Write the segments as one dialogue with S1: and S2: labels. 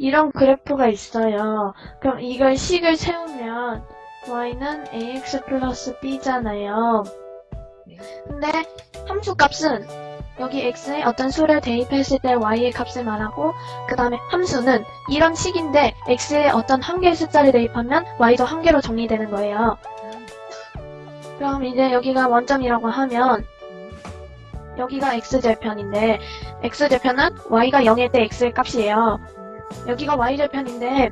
S1: 이런 그래프가 있어요. 그럼 이걸 식을 세우면 y는 ax 플러스 b잖아요.
S2: 네.
S1: 근데 함수 값은 여기 x에 어떤 수를 대입했을 때 y의 값을 말하고 그 다음에 함수는 이런 식인데 x에 어떤 한 개의 숫자를 대입하면 y도 한 개로 정리되는 거예요. 그럼 이제 여기가 원점이라고 하면 여기가 x절편인데 x절편은 y가 0일 때 x의 값이에요. 여기가 y절편인데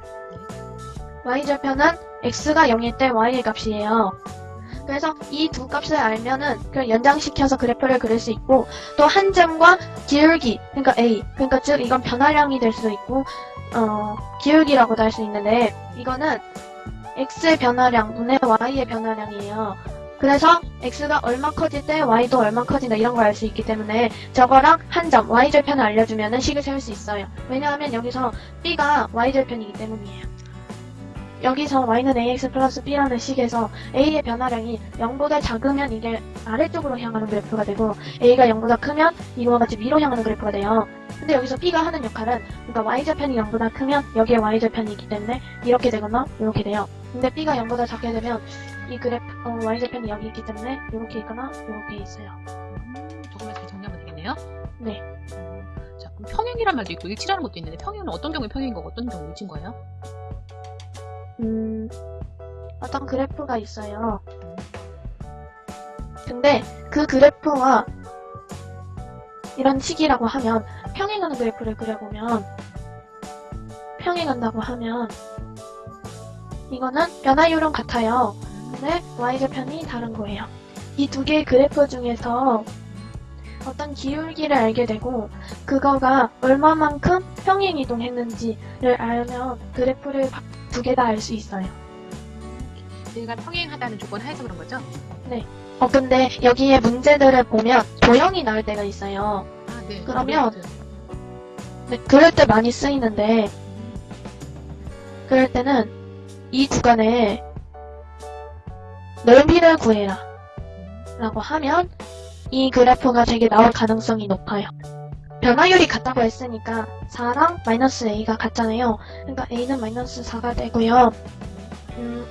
S1: y절편은 x가 0일 때 y의 값이에요. 그래서 이 두 값을 알면은 그 연장시켜서 그래프를 그릴 수 있고 또 한 점과 기울기 그러니까 a 그러니까 즉 이건 변화량이 될 수도 있고 어 기울기라고도 할 수 있는데 이거는 x의 변화량 분의 y의 변화량이에요. 그래서 x가 얼마 커질 때 y도 얼마 커진다 이런 걸 알 수 있기 때문에 저거랑 한 점 y절편을 알려주면 식을 세울 수 있어요. 왜냐하면 여기서 b가 y절편이기 때문이에요. 여기서 y는 ax 플러스 b라는 식에서 a의 변화량이 0보다 작으면 이게 아래쪽으로 향하는 그래프가 되고 a가 0보다 크면 이거와 같이 위로 향하는 그래프가 돼요. 근데 여기서 b가 하는 역할은 그러니까 y절편이 0보다 크면 여기에 y절편이 있기 때문에 이렇게 되거나 이렇게 돼요. 근데 b가 0보다 작게 되면 이 그래프 어, y절편이 여기 있기 때문에 이렇게 있거나 이렇게 있어요.
S2: 음, 조금만 잘 정리하면 되겠네요.
S1: 네.
S2: 음, 자, 그럼 평행이란 말도 있고 일치라는 것도 있는데 평행은 어떤 경우에 평행인 거고 어떤 경우에 일치인 거예요?
S1: 음, 어떤 그래프가 있어요. 근데 그 그래프와 이런 식이라고 하면 평행하는 그래프를 그려보면 평행한다고 하면 이거는 변화율은 같아요. 근데 y절편이 다른 거예요. 이 두 개의 그래프 중에서 어떤 기울기를 알게 되고 그거가 얼마만큼 평행 이동했는지를 알면 그래프를 두 개 다 알 수 있어요.
S2: 얘가 평행하다는 조건 하에서 그런 거죠?
S1: 어 근데 여기에 문제들을 보면 도형이 나올 때가 있어요.
S2: 아, 네.
S1: 그러면 네, 그럴 때 많이 쓰이는데 그럴 때는 이 구간에 넓이를 구해라 라고 하면 이 그래프가 되게 나올 가능성이 높아요. 변화율이 같다고 했으니까 4랑 마이너스 a가 같잖아요. 그러니까 a는 마이너스 4가 되고요. 음,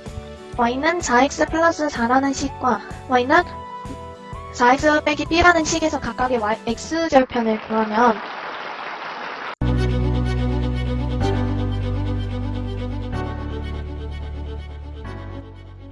S1: y는 4x 플러스 4라는 식과 y는 4x 빼기 b라는 식에서 각각의 x절편을 구하면